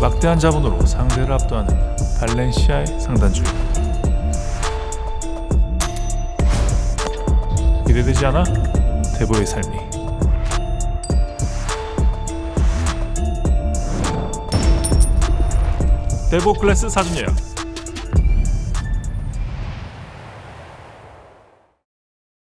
막대한 자본으로 상대를 압도하는 발렌시아의 상단주의 기대되지 않아? 대보의 삶이 대보 클래스 사전 예약